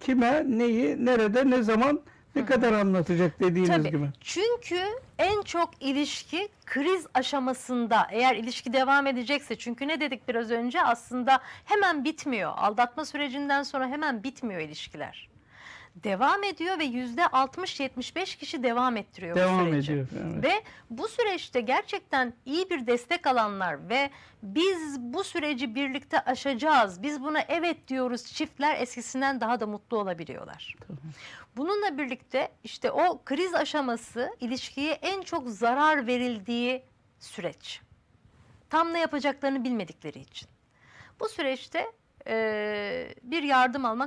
kime, neyi, nerede, ne zaman, ne kadar anlatacak dediğiniz Tabii. gibi. Çünkü en çok ilişki kriz aşamasında eğer ilişki devam edecekse çünkü ne dedik biraz önce aslında hemen bitmiyor. Aldatma sürecinden sonra hemen bitmiyor ilişkiler. Devam ediyor ve yüzde 60-75 kişi devam ettiriyor bu Devam süreci. ediyor. Evet. Ve bu süreçte gerçekten iyi bir destek alanlar ve biz bu süreci birlikte aşacağız, biz buna evet diyoruz çiftler eskisinden daha da mutlu olabiliyorlar. Bununla birlikte işte o kriz aşaması ilişkiye en çok zarar verildiği süreç. Tam ne yapacaklarını bilmedikleri için. Bu süreçte eee, bir yardım almak